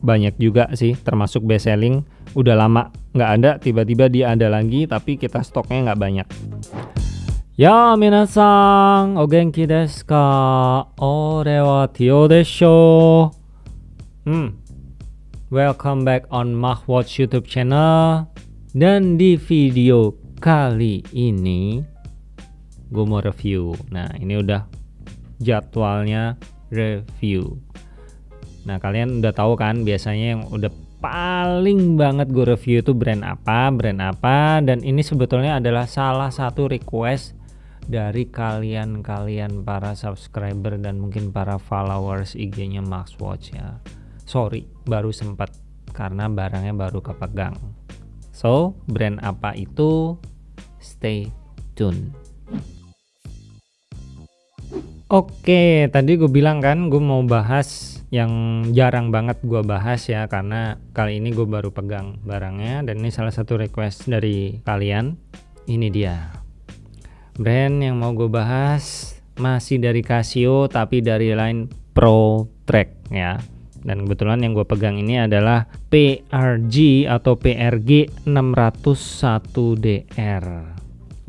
banyak juga sih termasuk best selling udah lama nggak ada tiba-tiba dia ada lagi tapi kita stoknya nggak banyak Ya minasan, o genki desu ka? Ore wa Tio desho. Hmm. Welcome back on Mahwatch YouTube channel. Dan di video kali ini gue mau review. Nah, ini udah jadwalnya review. Nah, kalian udah tahu kan biasanya yang udah paling banget gue review itu brand apa, brand apa dan ini sebetulnya adalah salah satu request dari kalian-kalian para subscriber dan mungkin para followers IG-nya Max Watch ya. Sorry, baru sempat karena barangnya baru kepegang. So, brand apa itu? Stay tune. Oke, tadi gue bilang kan gue mau bahas yang jarang banget gue bahas ya karena kali ini gue baru pegang barangnya dan ini salah satu request dari kalian. Ini dia. Brand yang mau gue bahas masih dari Casio tapi dari line Pro Track ya. Dan kebetulan yang gue pegang ini adalah PRG atau PRG 601DR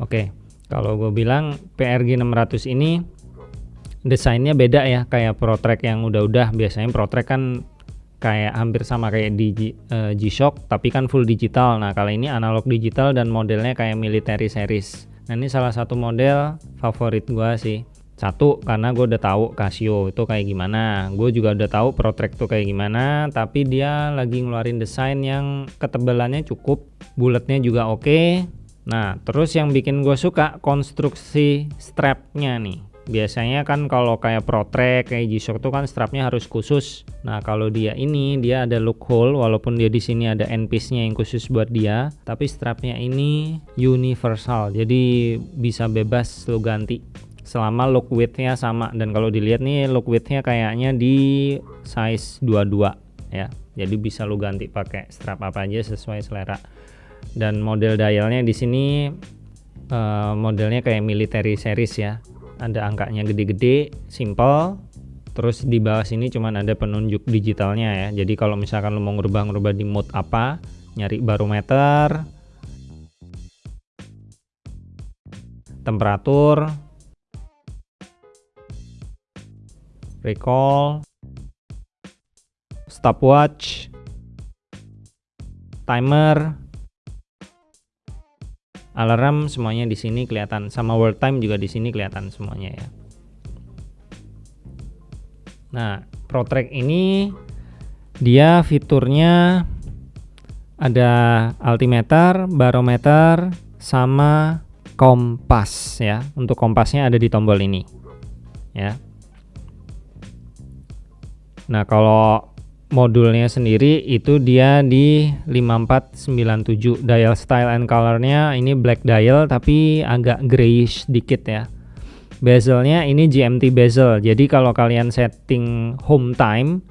oke kalau gue bilang PRG 600 ini desainnya beda ya kayak Pro Track yang udah-udah biasanya Pro Track kan kayak hampir sama kayak di uh, G-Shock tapi kan full digital nah kali ini analog digital dan modelnya kayak military series Nah ini salah satu model favorit gua sih. Satu karena gue udah tahu Casio itu kayak gimana. Gue juga udah tahu Protrek tuh kayak gimana. Tapi dia lagi ngeluarin desain yang ketebalannya cukup, bulatnya juga oke. Nah terus yang bikin gue suka konstruksi strapnya nih biasanya kan kalau kayak Protrek kayak G-Shock tuh kan strapnya harus khusus. Nah kalau dia ini dia ada loophole walaupun dia di sini ada end piece nya yang khusus buat dia tapi strapnya ini universal. Jadi bisa bebas lo ganti selama look widthnya sama. Dan kalau dilihat nih look widthnya kayaknya di size 22 ya. Jadi bisa lo ganti pakai strap apa aja sesuai selera. Dan model dialnya di sini uh, modelnya kayak military series ya ada angkanya gede-gede simple. Terus di bawah sini cuman ada penunjuk digitalnya ya. Jadi kalau misalkan lo mau ngerubah-ngerubah di mode apa nyari barometer temperatur recall stopwatch timer alarm semuanya di sini kelihatan. Sama world time juga di sini kelihatan semuanya ya. Nah ProTrack ini dia fiturnya ada altimeter barometer sama kompas ya. Untuk kompasnya ada di tombol ini ya. Nah kalau modulnya sendiri itu dia di 5497 dial style and colornya ini black dial tapi agak grayish dikit ya. Bezelnya ini GMT bezel. Jadi kalau kalian setting home time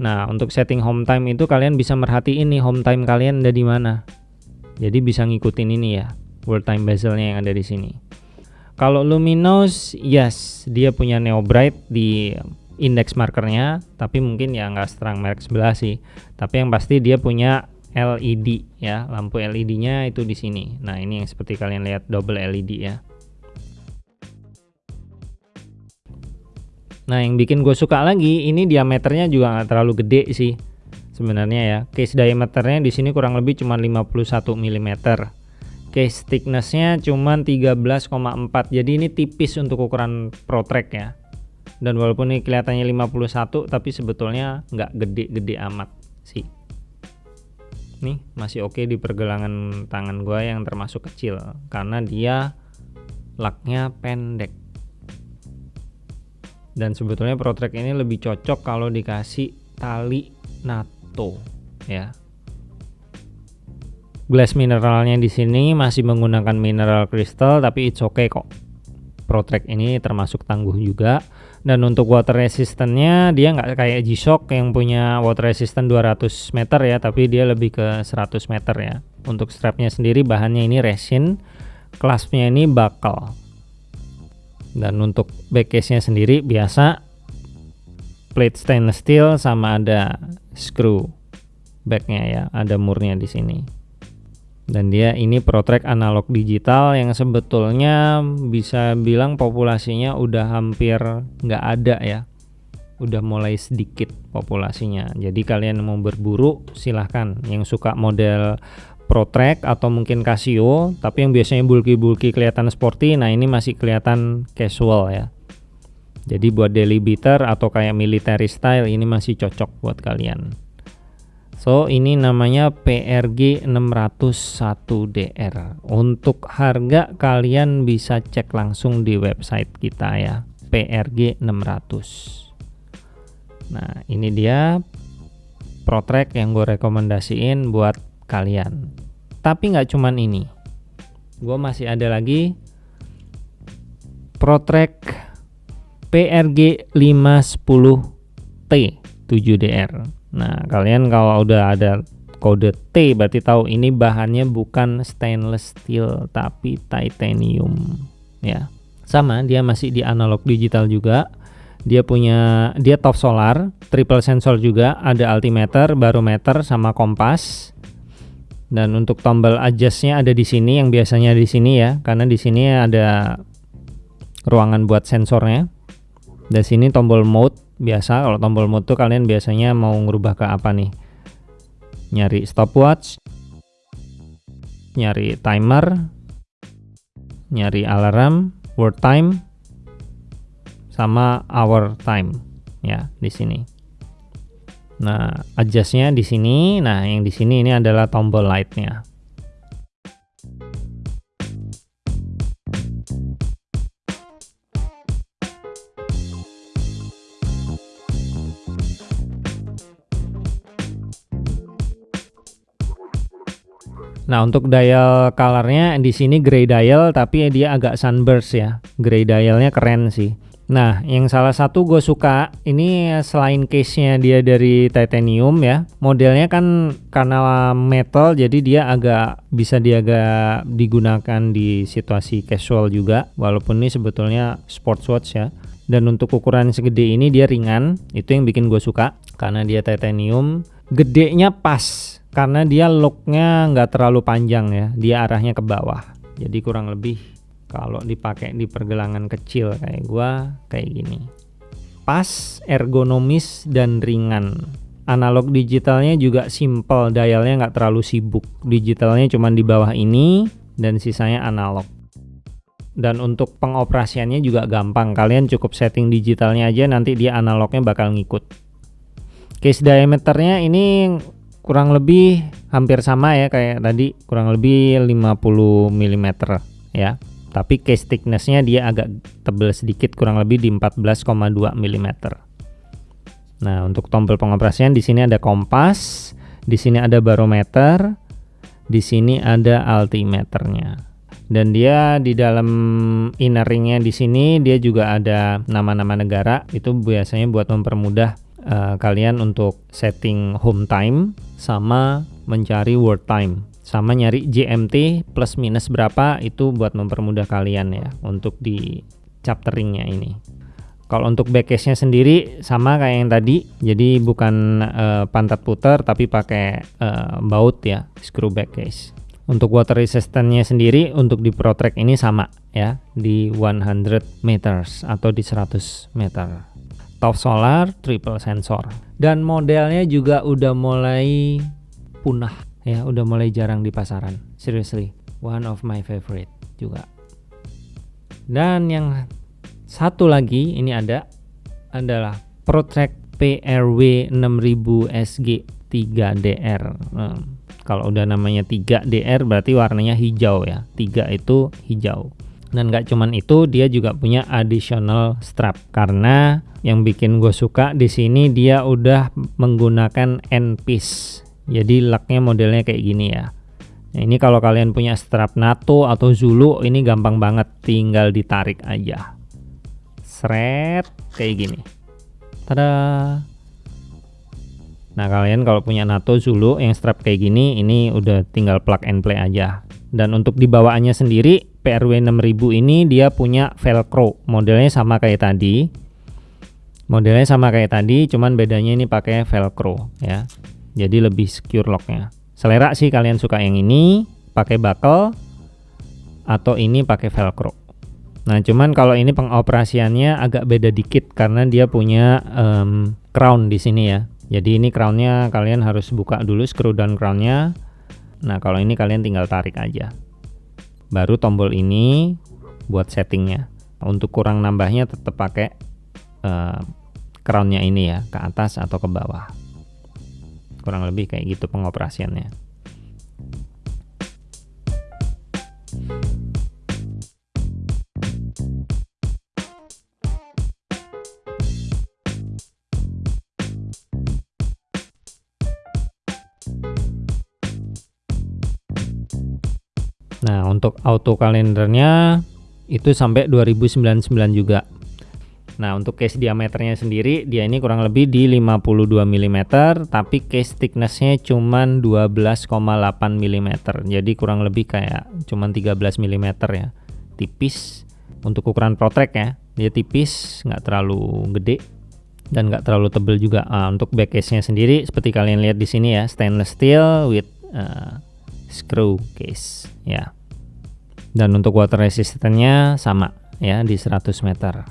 nah untuk setting home time itu kalian bisa merhatiin nih home time kalian ada di mana. Jadi bisa ngikutin ini ya world time bezelnya yang ada di sini. Kalau luminous yes dia punya neo bright di index markernya tapi mungkin ya nggak seterang merek sebelah sih. Tapi yang pasti dia punya LED ya lampu LED nya itu di sini. Nah ini yang seperti kalian lihat double LED ya. Nah yang bikin gue suka lagi ini diameternya juga nggak terlalu gede sih sebenarnya ya. Case diameternya di sini kurang lebih cuma 51 mm case thicknessnya cuma 13,4 jadi ini tipis untuk ukuran ProTrack ya dan walaupun ini kelihatannya 51 tapi sebetulnya nggak gede-gede amat sih. Nih masih oke di pergelangan tangan gua yang termasuk kecil karena dia laknya pendek. Dan sebetulnya Protrek ini lebih cocok kalau dikasih tali NATO ya. Glass mineralnya di sini masih menggunakan mineral crystal tapi it's okay kok. Protrek ini termasuk tangguh juga dan untuk water resistance-nya dia nggak kayak G-Shock yang punya water resistant 200 meter ya tapi dia lebih ke 100 meter ya. Untuk strapnya sendiri bahannya ini resin claspnya ini bakal. Dan untuk back case nya sendiri biasa plate stainless steel sama ada screw backnya ya ada murnya di sini dan dia ini Protrack analog digital yang sebetulnya bisa bilang populasinya udah hampir nggak ada ya. Udah mulai sedikit populasinya. Jadi kalian mau berburu silahkan. Yang suka model Protrack atau mungkin Casio tapi yang biasanya bulky-bulky kelihatan sporty nah ini masih kelihatan casual ya. Jadi buat daily beater atau kayak military style ini masih cocok buat kalian So ini namanya PRG 601 DR. Untuk harga kalian bisa cek langsung di website kita ya. PRG 600. Nah, ini dia Protrack yang gue rekomendasiin buat kalian. Tapi nggak cuman ini. Gue masih ada lagi Protrack PRG 510T 7DR Nah, kalian kalau udah ada kode T berarti tahu ini bahannya bukan stainless steel tapi titanium ya. Sama, dia masih di analog digital juga. Dia punya dia top solar, triple sensor juga, ada altimeter, barometer sama kompas. Dan untuk tombol adjustnya ada di sini yang biasanya di sini ya, karena di sini ada ruangan buat sensornya. Dan sini tombol mode biasa kalau tombol mode tuh kalian biasanya mau ngerubah ke apa nih? Nyari stopwatch nyari timer nyari alarm word time sama hour time ya di sini. Nah adjustnya di sini. Nah yang di sini ini adalah tombol lightnya Nah, untuk dial colornya di sini gray dial tapi dia agak sunburst ya. Gray dialnya keren sih. Nah, yang salah satu gue suka ini selain case-nya dia dari titanium ya, modelnya kan karena metal jadi dia agak bisa dia agak digunakan di situasi casual juga, walaupun ini sebetulnya sports watch ya. Dan untuk ukuran segede ini dia ringan, itu yang bikin gue suka karena dia titanium. Gedenya pas, karena dia looknya nggak terlalu panjang ya dia arahnya ke bawah. Jadi kurang lebih kalau dipakai di pergelangan kecil kayak gua kayak gini. Pas ergonomis dan ringan. Analog digitalnya juga simple dialnya nggak terlalu sibuk. Digitalnya cuma di bawah ini dan sisanya analog. Dan untuk pengoperasiannya juga gampang. Kalian cukup setting digitalnya aja nanti dia analognya bakal ngikut case diameternya ini kurang lebih hampir sama ya kayak tadi kurang lebih 50 mm ya. Tapi case thicknessnya dia agak tebal sedikit kurang lebih di 14,2 mm nah untuk tombol pengoperasian di sini ada kompas di sini ada barometer di sini ada altimeternya. Dan dia di dalam inner ringnya di sini dia juga ada nama-nama negara itu biasanya buat mempermudah uh, kalian untuk setting home time sama mencari world time. Sama nyari GMT plus minus berapa itu buat mempermudah kalian ya untuk di chapteringnya ini. Kalau untuk backcase nya sendiri sama kayak yang tadi. Jadi bukan uh, pantat putar tapi pakai uh, baut ya screw backcase. Untuk water resistance-nya sendiri untuk di ProTrack ini sama ya di 100 meters atau di 100 meter top solar triple sensor. Dan modelnya juga udah mulai punah ya udah mulai jarang di pasaran. Seriously one of my favorite juga. Dan yang satu lagi ini ada adalah ProTrack PRW 6000 SG 3DR hmm, kalau udah namanya 3DR berarti warnanya hijau ya. 3 itu hijau dan gak cuman itu dia juga punya additional strap. Karena yang bikin gue suka di sini dia udah menggunakan end piece jadi laknya modelnya kayak gini ya. Nah, ini kalau kalian punya strap NATO atau Zulu ini gampang banget. Tinggal ditarik aja. Seret kayak gini. Tada. Nah kalian kalau punya NATO Zulu yang strap kayak gini ini udah tinggal plug and play aja. Dan untuk di bawaannya sendiri PRW 6000 ini dia punya velcro. Modelnya sama kayak tadi. Modelnya sama kayak tadi cuman bedanya ini pakai velcro ya. Jadi lebih secure locknya. Selera sih kalian suka yang ini pakai buckle atau ini pakai velcro. Nah cuman kalau ini pengoperasiannya agak beda dikit karena dia punya um, crown di sini ya. Jadi ini crownnya kalian harus buka dulu screw down crownnya. Nah kalau ini kalian tinggal tarik aja baru tombol ini buat settingnya. Untuk kurang nambahnya tetap pakai uh, crownnya ini ya ke atas atau ke bawah. Kurang lebih kayak gitu pengoperasiannya Nah, untuk auto kalendernya itu sampai 2099 juga. Nah, untuk case diameternya sendiri dia ini kurang lebih di 52 mm, tapi case thicknessnya cuma 12,8 mm. Jadi kurang lebih kayak cuma 13 mm ya. Tipis untuk ukuran protrek ya. Dia tipis, nggak terlalu gede dan nggak terlalu tebel juga. Nah, untuk back case-nya sendiri seperti kalian lihat di sini ya, stainless steel with uh, screw case ya dan untuk water resistance-nya sama ya di 100 meter.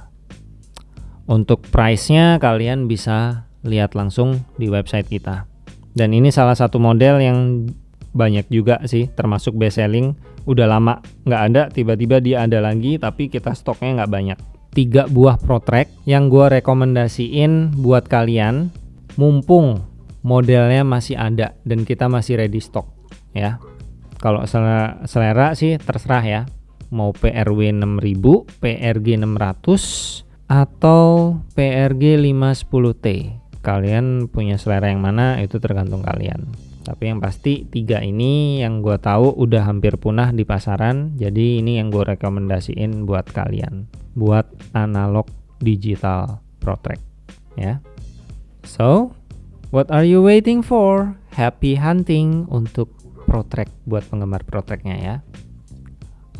Untuk price-nya kalian bisa lihat langsung di website kita. Dan ini salah satu model yang banyak juga sih termasuk best selling. Udah lama nggak ada tiba-tiba dia ada lagi tapi kita stoknya nggak banyak. Tiga buah protrek yang gue rekomendasiin buat kalian mumpung modelnya masih ada dan kita masih ready stock ya kalau selera, sih terserah ya. Mau PRW 6000 PRG 600 atau PRG 510T kalian punya selera yang mana itu tergantung kalian. Tapi yang pasti tiga ini yang gue tahu udah hampir punah di pasaran jadi ini yang gue rekomendasiin buat kalian. Buat analog digital protrek ya. So what are you waiting for? Happy hunting untuk protrek buat penggemar protreknya ya.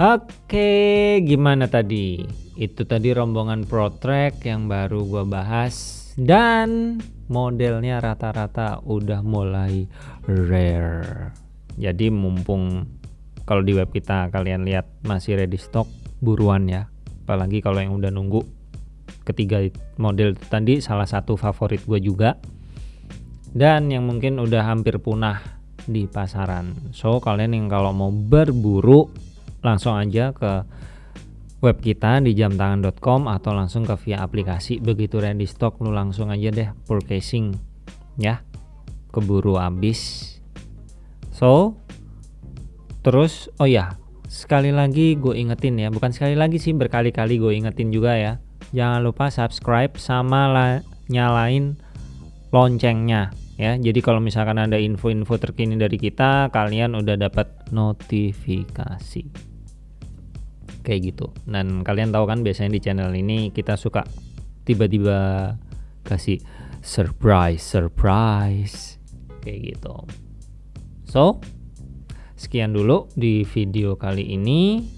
Oke gimana tadi? Itu tadi rombongan protrek yang baru gua bahas. Dan modelnya rata-rata udah mulai rare. Jadi mumpung kalau di web kita kalian lihat masih ready stock buruan ya. Apalagi kalau yang udah nunggu ketiga model tadi salah satu favorit gue juga. Dan yang mungkin udah hampir punah di pasaran. So kalian yang kalau mau berburu langsung aja ke web kita di jamtangan.com atau langsung ke via aplikasi. Begitu ready stock lu langsung aja deh purchasing ya. Keburu habis. So terus oh ya sekali lagi gue ingetin ya. Bukan sekali lagi sih berkali-kali gue ingetin juga ya. Jangan lupa subscribe sama nyalain loncengnya ya jadi kalau misalkan ada info-info terkini dari kita kalian udah dapat notifikasi. Kayak gitu. Dan kalian tahu kan biasanya di channel ini kita suka tiba-tiba kasih surprise surprise. Kayak gitu. So sekian dulu di video kali ini.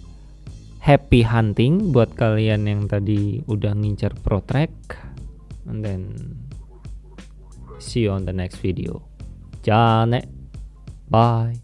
Happy hunting buat kalian yang tadi udah ngincar pro track and then See you on the next video. じゃあね。バイ。